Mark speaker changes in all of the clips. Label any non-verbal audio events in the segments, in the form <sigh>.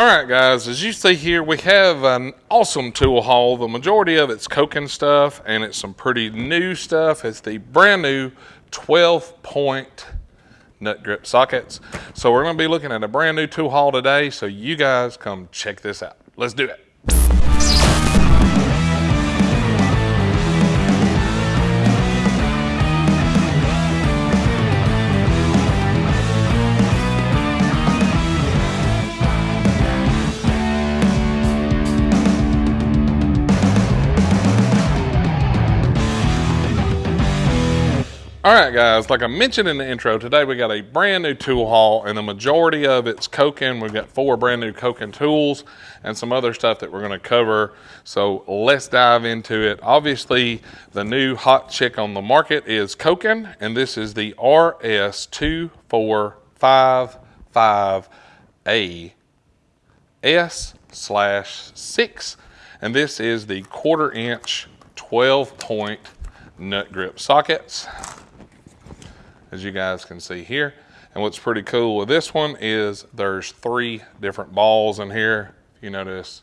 Speaker 1: All right, guys, as you see here, we have an awesome tool haul. The majority of it's Koken stuff, and it's some pretty new stuff. It's the brand new 12 point nut grip sockets. So we're gonna be looking at a brand new tool haul today, so you guys come check this out. Let's do it. All right, guys, like I mentioned in the intro, today we got a brand new tool haul, and the majority of it's Koken. We've got four brand new Koken tools and some other stuff that we're going to cover. So let's dive into it. Obviously, the new hot chick on the market is Koken, and this is the RS2455A S slash 6, and this is the quarter inch 12 point nut grip sockets as you guys can see here. And what's pretty cool with this one is there's three different balls in here. You notice,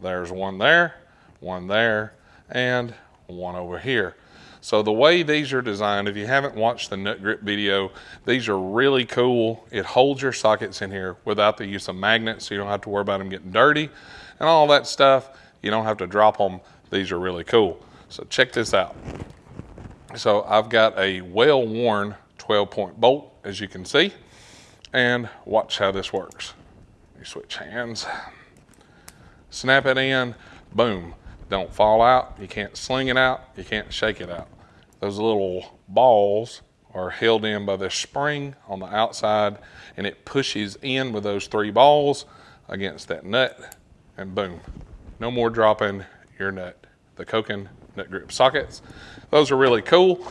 Speaker 1: there's one there, one there, and one over here. So the way these are designed, if you haven't watched the nut grip video, these are really cool. It holds your sockets in here without the use of magnets, so you don't have to worry about them getting dirty and all that stuff. You don't have to drop them. These are really cool. So check this out. So I've got a well-worn 12 point bolt as you can see and watch how this works. You switch hands, snap it in, boom. Don't fall out, you can't sling it out, you can't shake it out. Those little balls are held in by this spring on the outside and it pushes in with those three balls against that nut and boom, no more dropping your nut. The Koken nut grip sockets. Those are really cool.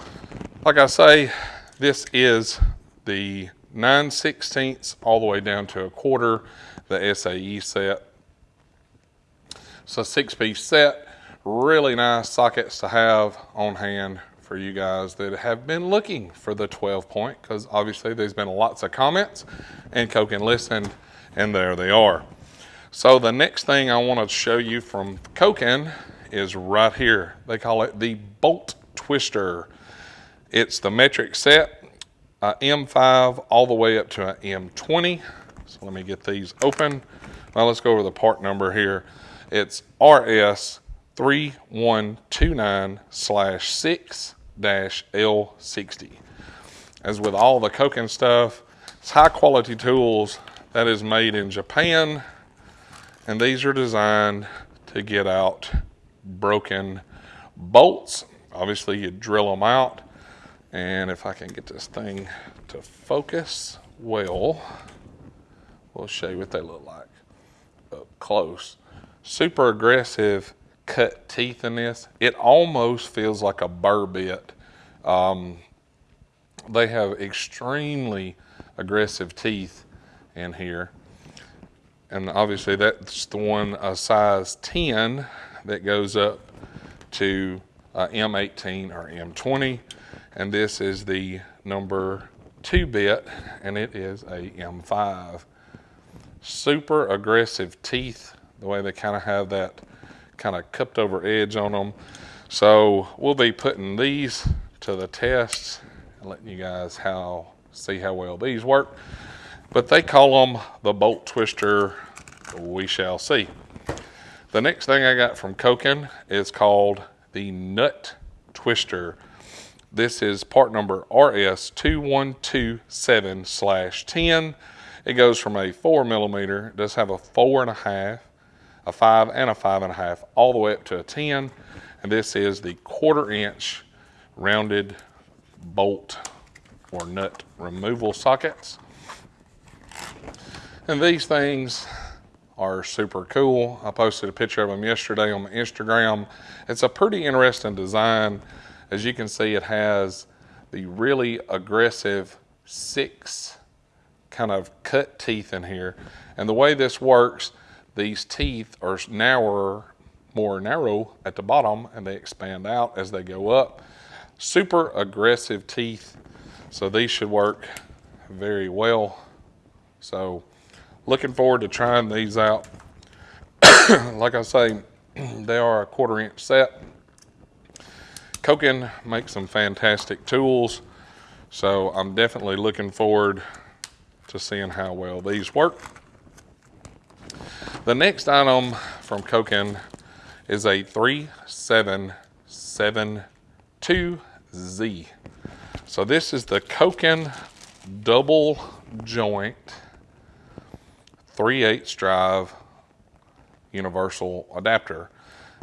Speaker 1: Like I say, this is the 9 16ths all the way down to a quarter, the SAE set. So six piece set, really nice sockets to have on hand for you guys that have been looking for the 12 point because obviously there's been lots of comments and Koken listened and there they are. So the next thing I want to show you from Koken is right here. They call it the bolt twister. It's the metric set, uh, M5 all the way up to an M20. So let me get these open. Now let's go over the part number here. It's RS 3129 slash 6 dash L60. As with all the Koken stuff, it's high quality tools that is made in Japan. And these are designed to get out broken bolts. Obviously you drill them out and if I can get this thing to focus well, we'll show you what they look like up close. Super aggressive cut teeth in this. It almost feels like a burr bit. Um, they have extremely aggressive teeth in here. And obviously that's the one a size 10 that goes up to uh, M18 or M20 and this is the number two bit and it is a M5. Super aggressive teeth, the way they kind of have that kind of cupped over edge on them. So we'll be putting these to the test and letting you guys how see how well these work. But they call them the bolt twister. We shall see. The next thing I got from Koken is called the nut twister. This is part number RS2127 slash 10. It goes from a four millimeter, does have a four and a half, a five and a five and a half, all the way up to a 10. And this is the quarter inch rounded bolt or nut removal sockets. And these things are super cool. I posted a picture of them yesterday on my Instagram. It's a pretty interesting design. As you can see, it has the really aggressive six kind of cut teeth in here. And the way this works, these teeth are narrower, more narrow at the bottom and they expand out as they go up. Super aggressive teeth. So these should work very well. So looking forward to trying these out. <coughs> like I say, <clears throat> they are a quarter inch set. Koken makes some fantastic tools. So I'm definitely looking forward to seeing how well these work. The next item from Koken is a 3772Z. So this is the Koken double joint 3 8 drive universal adapter.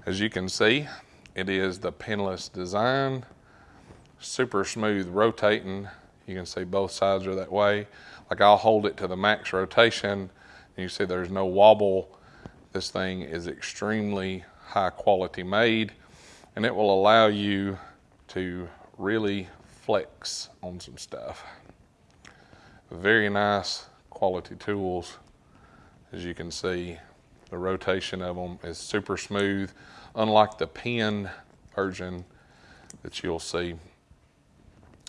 Speaker 1: As you can see, it is the pinless design, super smooth rotating. You can see both sides are that way. Like I'll hold it to the max rotation and you see there's no wobble. This thing is extremely high quality made and it will allow you to really flex on some stuff. Very nice quality tools. As you can see, the rotation of them is super smooth, unlike the pin version that you'll see.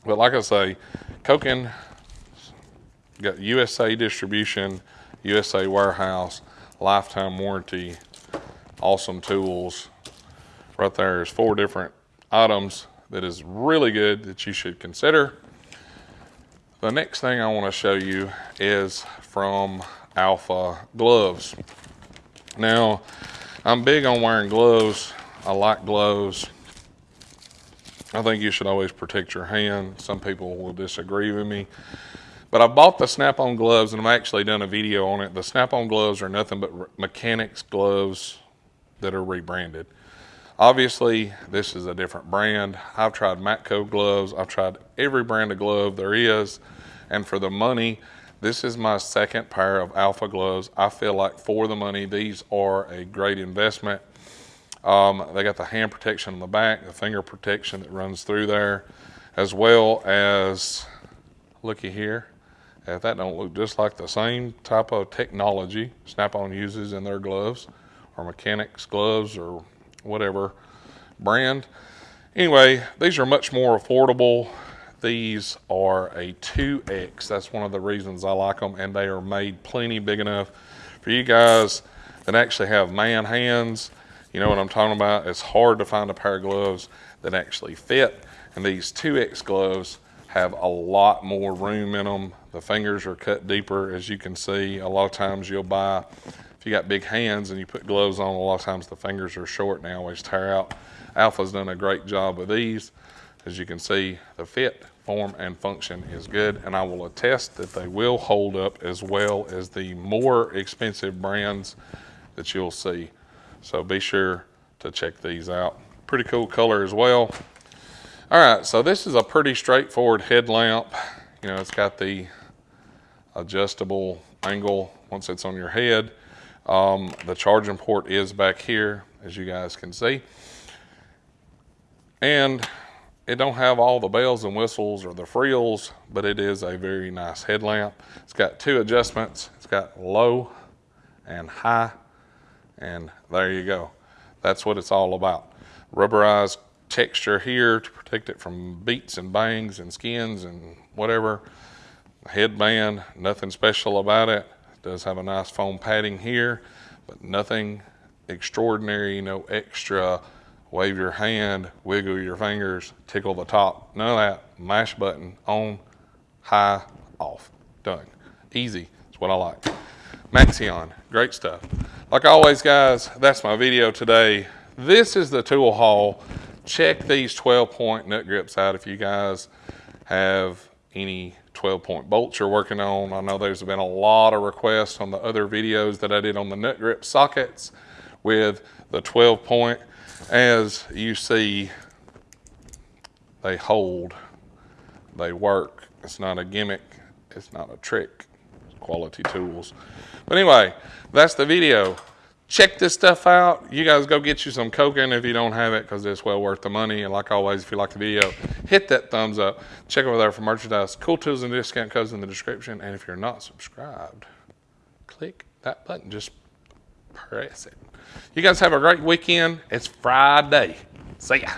Speaker 1: But like I say, Koken got USA distribution, USA warehouse, lifetime warranty, awesome tools. Right there is four different items that is really good that you should consider. The next thing I want to show you is from Alpha Gloves. Now, I'm big on wearing gloves. I like gloves. I think you should always protect your hand. Some people will disagree with me. But I bought the Snap-on gloves and I've actually done a video on it. The Snap-on gloves are nothing but Mechanix gloves that are rebranded. Obviously, this is a different brand. I've tried Matco gloves. I've tried every brand of glove there is. And for the money, this is my second pair of Alpha gloves. I feel like for the money, these are a great investment. Um, they got the hand protection on the back, the finger protection that runs through there, as well as, looky here, if that don't look just like the same type of technology Snap-on uses in their gloves, or Mechanix gloves, or whatever brand. Anyway, these are much more affordable. These are a 2X. That's one of the reasons I like them, and they are made plenty big enough for you guys that actually have man hands. You know what I'm talking about? It's hard to find a pair of gloves that actually fit, and these 2X gloves have a lot more room in them. The fingers are cut deeper, as you can see. A lot of times you'll buy if you got big hands and you put gloves on, a lot of times the fingers are short and they always tear out. Alpha's done a great job with these. As you can see, the fit, form, and function is good, and I will attest that they will hold up as well as the more expensive brands that you'll see. So be sure to check these out. Pretty cool color as well. All right, so this is a pretty straightforward headlamp. You know, it's got the adjustable angle once it's on your head. Um, the charging port is back here, as you guys can see. And it don't have all the bells and whistles or the frills, but it is a very nice headlamp. It's got two adjustments. It's got low and high, and there you go. That's what it's all about. Rubberized texture here to protect it from beats and bangs and skins and whatever. Headband, nothing special about it does have a nice foam padding here, but nothing extraordinary, no extra wave your hand, wiggle your fingers, tickle the top, none of that. Mash button, on, high, off, done. Easy, that's what I like. Maxxeon, great stuff. Like always guys, that's my video today. This is the tool haul. Check these 12 point nut grips out if you guys have any 12 point bolts you're working on. I know there's been a lot of requests on the other videos that I did on the nut grip sockets with the 12 point. As you see, they hold, they work. It's not a gimmick, it's not a trick. It's quality tools. But anyway, that's the video check this stuff out. You guys go get you some Koken if you don't have it because it's well worth the money. And like always, if you like the video, hit that thumbs up. Check over there for merchandise, cool tools and discount codes in the description. And if you're not subscribed, click that button. Just press it. You guys have a great weekend. It's Friday. See ya.